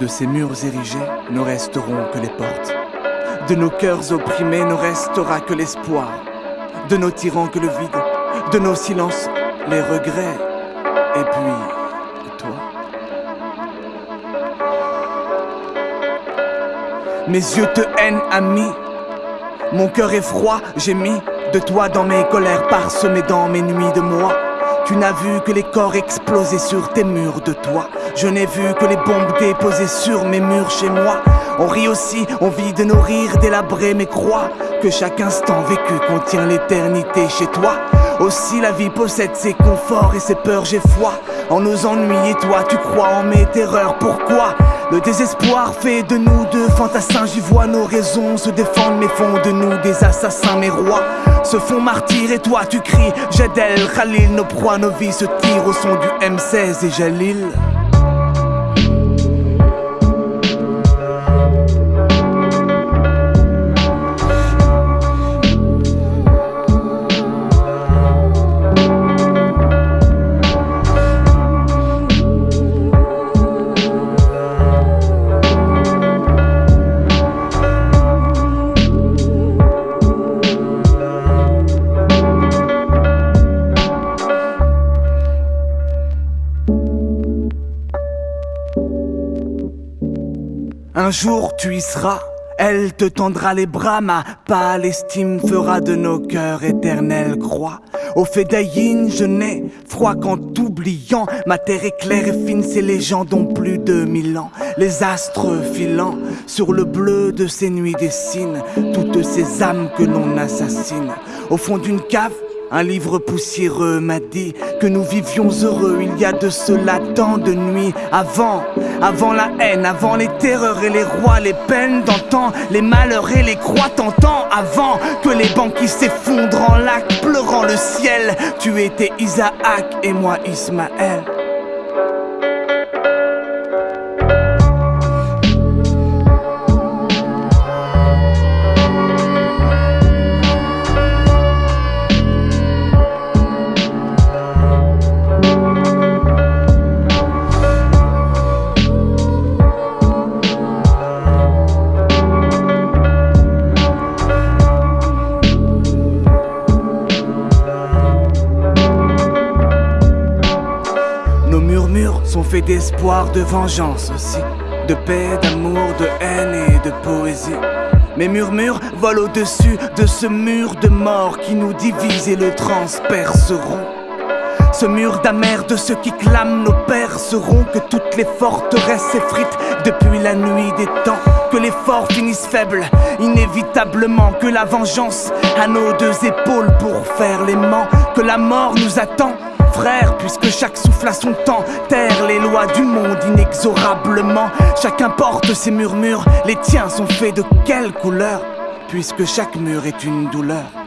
De ces murs érigés ne resteront que les portes. De nos cœurs opprimés ne restera que l'espoir. De nos tyrans que le vide. De nos silences, les regrets. Et puis, toi. Mes yeux te hainent, ami. Mon cœur est froid, j'ai mis de toi dans mes colères parsemées dans mes nuits de moi. Tu n'as vu que les corps exploser sur tes murs de toi. Je n'ai vu que les bombes déposées sur mes murs chez moi. On rit aussi, on vit de nos rires délabrés, mais crois que chaque instant vécu contient l'éternité chez toi. Aussi la vie possède ses conforts et ses peurs, j'ai foi en nos ennuis et toi tu crois en mes terreurs. Pourquoi le désespoir fait de nous deux fantassins, j'y vois nos raisons se défendre, mais font de nous des assassins, mes rois se font martyrs et toi tu cries Jadel, Khalil, nos proies, nos vies se tirent au son du M16 et Jalil. Un jour tu y seras, elle te tendra les bras, ma Palestine fera de nos cœurs éternelle croix. Au Fédaïn, je n'ai froid qu'en t'oubliant. Ma terre est claire et fine, ces légendes ont plus de mille ans. Les astres filant sur le bleu de ces nuits dessinent toutes ces âmes que l'on assassine. Au fond d'une cave, un livre poussiéreux m'a dit que nous vivions heureux il y a de cela tant de nuits avant, avant la haine, avant les terreurs et les rois, les peines d'antan, les malheurs et les croix tentant, avant que les banquiers s'effondrent en lac, pleurant le ciel. Tu étais Isaac et moi Ismaël. Murmures sont faits d'espoir, de vengeance aussi, de paix, d'amour, de haine et de poésie. Mes murmures volent au-dessus de ce mur de mort qui nous divise et le transperceront. Ce mur d'amer de ceux qui clament nos pères seront que toutes les forteresses s'effritent depuis la nuit des temps. Que les forts finissent faibles, inévitablement. Que la vengeance à nos deux épaules pour faire l'aimant. Que la mort nous attend, frère, puisque chaque souffle a son temps. Terre les lois du monde inexorablement. Chacun porte ses murmures, les tiens sont faits de quelle couleur? Puisque chaque mur est une douleur.